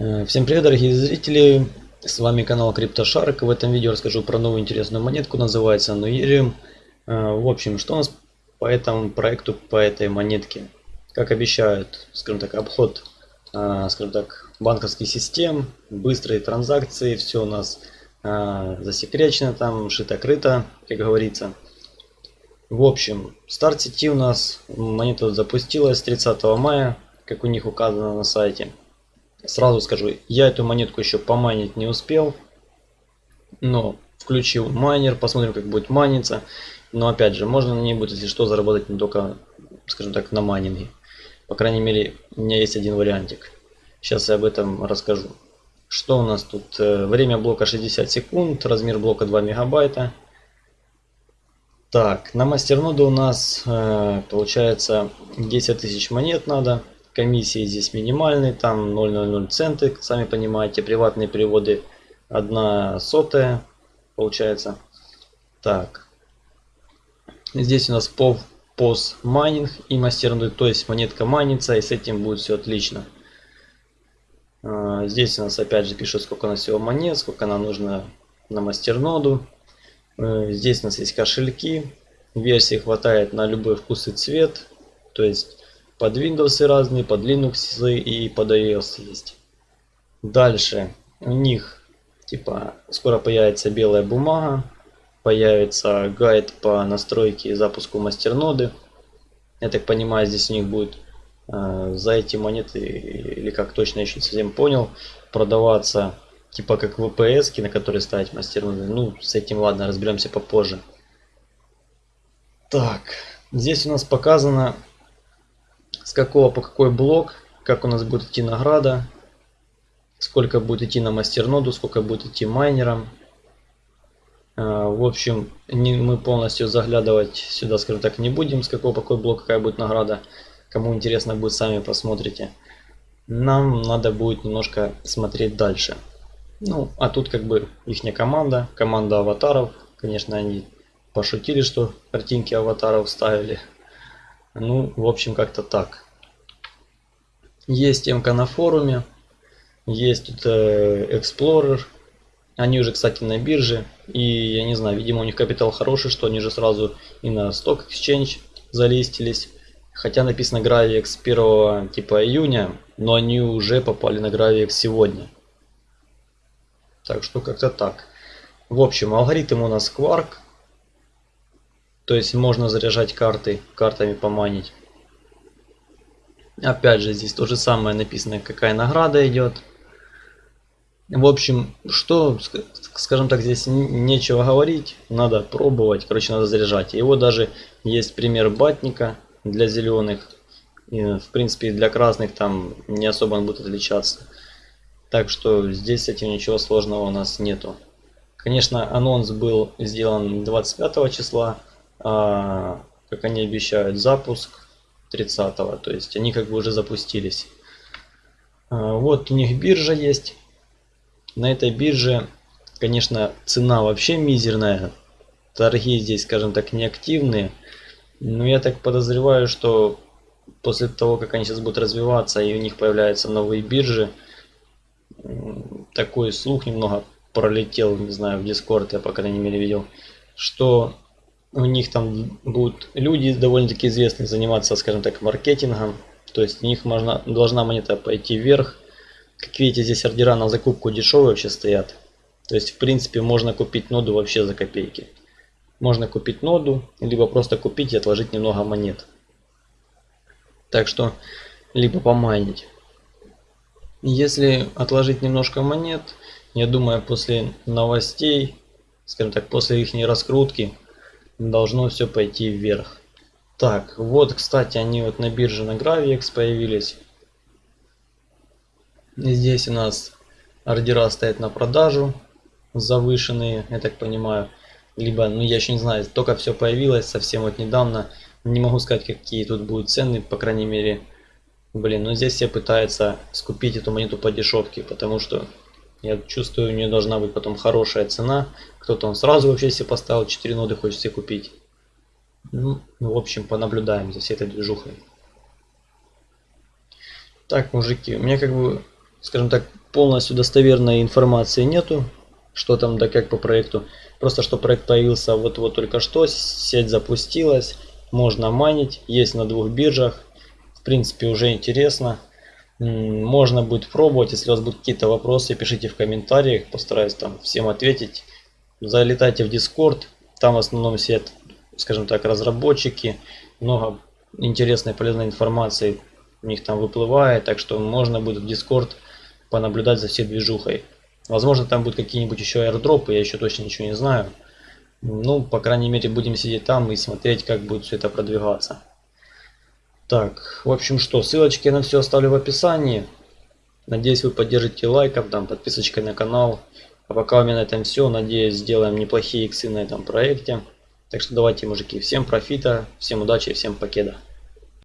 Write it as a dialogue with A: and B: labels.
A: Э, всем привет, дорогие зрители! С вами канал CryptoShark. В этом видео расскажу про новую интересную монетку, называется Nuerium. Э, в общем, что у нас по этому проекту, по этой монетке? Как обещают, скажем так, обход, э, скажем так, банковских систем, быстрые транзакции, все у нас засекречено, там шито-крыто, как говорится. В общем, старт сети у нас, монета запустилась 30 мая, как у них указано на сайте. Сразу скажу, я эту монетку еще поманить не успел. Но включил майнер, посмотрим как будет маниться. Но опять же, можно на ней будет, если что, заработать не только, скажем так, на майнинге. По крайней мере, у меня есть один вариантик. Сейчас я об этом расскажу. Что у нас тут? Э, время блока 60 секунд, размер блока 2 мегабайта. Так, на мастерноду у нас э, получается 10 тысяч монет надо комиссии здесь минимальные, там 0,00 центы, сами понимаете, приватные переводы 1 сотая получается. Так, здесь у нас POV, POS майнинг и мастернуть, то есть монетка майнится и с этим будет все отлично. А, здесь у нас опять же пишет сколько у нас всего монет, сколько нам нужно на мастерноду. Э, здесь у нас есть кошельки, версии хватает на любой вкус и цвет, то есть под Windows разные, под Linux и под iOS есть. Дальше у них типа скоро появится белая бумага, появится гайд по настройке и запуску мастерноды. Я так понимаю, здесь у них будет э, за эти монеты, или как точно еще совсем понял, продаваться типа как VPS, на которые ставить мастерноды. Ну, с этим ладно, разберемся попозже. Так, здесь у нас показано с какого по какой блок, как у нас будет идти награда, сколько будет идти на мастерноду, сколько будет идти майнерам. А, в общем, не, мы полностью заглядывать сюда, скажем так, не будем, с какого по какой блок, какая будет награда. Кому интересно будет, сами посмотрите. Нам надо будет немножко смотреть дальше. Ну, а тут как бы их команда, команда аватаров. Конечно, они пошутили, что картинки аватаров ставили. Ну, в общем, как-то так. Есть темка на форуме. Есть тут э, Explorer. Они уже, кстати, на бирже. И я не знаю, видимо, у них капитал хороший, что они же сразу и на Stock Exchange залистились. Хотя написано Gravix 1 типа июня, но они уже попали на Gravix сегодня. Так что как-то так. В общем, алгоритм у нас Quark. То есть можно заряжать карты, картами поманить. Опять же, здесь то же самое написано, какая награда идет. В общем, что, скажем так, здесь нечего говорить, надо пробовать, короче, надо заряжать. Его даже есть пример батника для зеленых. И, в принципе, для красных там не особо он будет отличаться. Так что здесь с этим ничего сложного у нас нету. Конечно, анонс был сделан 25 числа, а, как они обещают, запуск 30 -го, то есть они как бы уже запустились. А, вот у них биржа есть. На этой бирже, конечно, цена вообще мизерная. Торги здесь, скажем так, неактивные. Но я так подозреваю, что после того, как они сейчас будут развиваться и у них появляются новые биржи, такой слух немного пролетел, не знаю, в Discord, я по крайней мере видел, что у них там будут люди довольно-таки известные заниматься, скажем так, маркетингом. То есть у них можно, должна монета пойти вверх. Как видите, здесь ордера на закупку дешевые вообще стоят. То есть, в принципе, можно купить ноду вообще за копейки. Можно купить ноду, либо просто купить и отложить немного монет. Так что, либо помайнить. Если отложить немножко монет, я думаю, после новостей, скажем так, после их раскрутки, должно все пойти вверх. Так, вот, кстати, они вот на бирже на Gravix появились. Здесь у нас ордера стоят на продажу, завышенные, я так понимаю. Либо, ну я еще не знаю, только все появилось совсем вот недавно. Не могу сказать, какие тут будут цены, по крайней мере. Блин, ну здесь все пытаются скупить эту монету по дешевке, потому что я чувствую, у нее должна быть потом хорошая цена. Кто-то он сразу вообще себе поставил 4 ноды, хочет себе купить. Ну, в общем, понаблюдаем за всей этой движухой. Так, мужики, у меня как бы скажем так, полностью достоверной информации нету, что там да как по проекту. Просто что проект появился вот-вот только что, сеть запустилась, можно майнить, есть на двух биржах. В принципе, уже интересно. Можно будет пробовать, если у вас будут какие-то вопросы, пишите в комментариях, постараюсь там всем ответить. Залетайте в Discord, там в основном сидят, скажем так, разработчики, много интересной полезной информации у них там выплывает, так что можно будет в Discord понаблюдать за всей движухой. Возможно, там будут какие-нибудь еще аирдропы, я еще точно ничего не знаю. Ну, по крайней мере, будем сидеть там и смотреть, как будет все это продвигаться. Так, в общем что, ссылочки на все оставлю в описании. Надеюсь, вы поддержите лайком, там, подписочкой на канал. А пока у меня на этом все. Надеюсь, сделаем неплохие иксы на этом проекте. Так что давайте, мужики, всем профита, всем удачи, всем покеда.